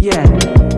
Yeah.